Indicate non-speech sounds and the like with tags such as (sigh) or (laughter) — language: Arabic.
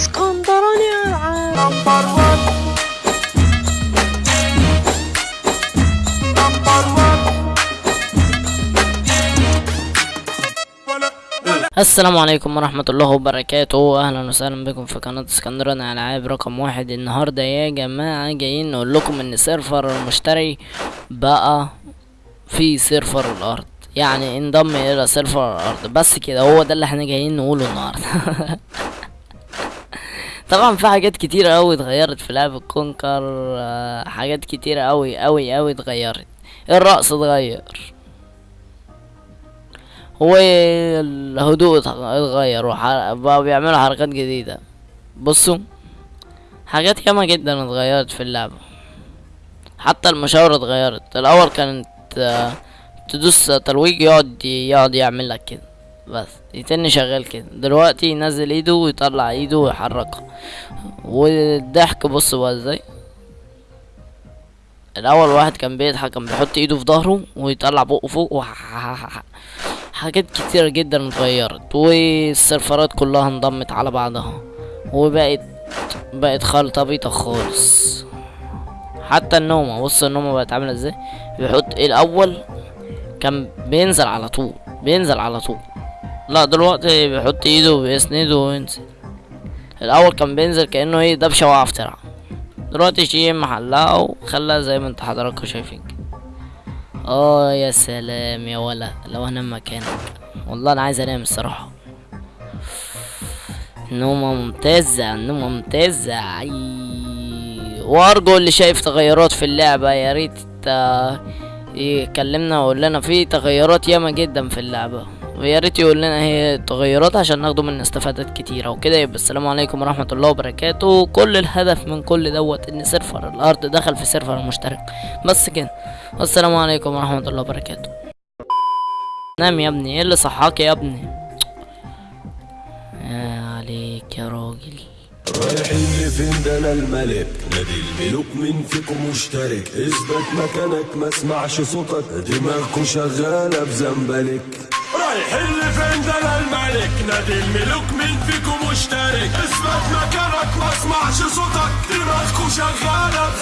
اسكندراني العاب number 1 number 1 السلام عليكم ورحمة الله وبركاته. أهلا وسهلا بكم في قناة اسكندراني ألعاب رقم واحد. النهاردة يا جماعة جايين نقول لكم إن server المشتري بقى في server الأرض. يعني انضم إلى server الأرض. بس كده هو ده اللي إحنا جايين نقوله النهاردة. (laughs) طبعا في حاجات كتيرة أوي اتغيرت في لعبة كونكر آه، حاجات كتيرة أوي أوي أوي اتغيرت. الرقص اتغير. والهدوء اتغير بقوا بيعملوا حركات جديدة. بصوا حاجات ياما جدا اتغيرت في اللعبة. حتى المشاورة اتغيرت. الأول كانت آه، تدوس ترويج يقعد يقعد يعمل لك كده. بس. يتني شغال كده. دلوقتي ينزل ايده ويطلع ايده ويحركها والضحك بص بقى إزاي. الأول واحد كان بيضحك كان بيحط ايده في ظهره ويطلع بقه فوق حاجات كتيرة جدا اتغيرت والسيرفرات كلها انضمت على بعضها. وبقت بقت خلطة بيضة خالص. حتى النومة بص النومة بقت عاملة إزاي. بيحط الأول كان بينزل على طول بينزل على طول. لا دلوقتي بيحط ايده وبيسنده وينزل. الأول كان بينزل كأنه إيه دبشة واقعة في ترعة دلوقتي شيء محلها وخلاها زي ما انت حضراتكم شايفين آه يا سلام يا ولا لو أنا مكانك. والله أنا عايز أنام الصراحة. نومة ممتازة نومة ممتازة. أي وأرجو اللي شايف تغيرات في اللعبة. يا ريت آه، يكلمنا ويقول لنا في تغيرات ياما جدا في اللعبة. ويا ريت يقول لنا هي التغيرات عشان ناخده منها استفادات كتيرة وكده. يبقى السلام عليكم ورحمة الله وبركاته. كل الهدف من كل دوت إن server الأرض دخل في server المشتري. بس كده. والسلام عليكم ورحمة الله وبركاته. نام يا ابني. إيه اللي صحاك يا ابني؟ يا عليك يا راجل. رايحين لفين ده أنا الملك. نادي الملوك مين فيكم مشترك. اثبت مكانك ما اسمعش صوتك. دماغكوا شغالة بزنبلك. رايحين لفين ده أنا الملك؟ نادي الملوك مين فيكم مشترك. اثبت مكانك ما اسمعش صوتك. دماغكوا بزنبلك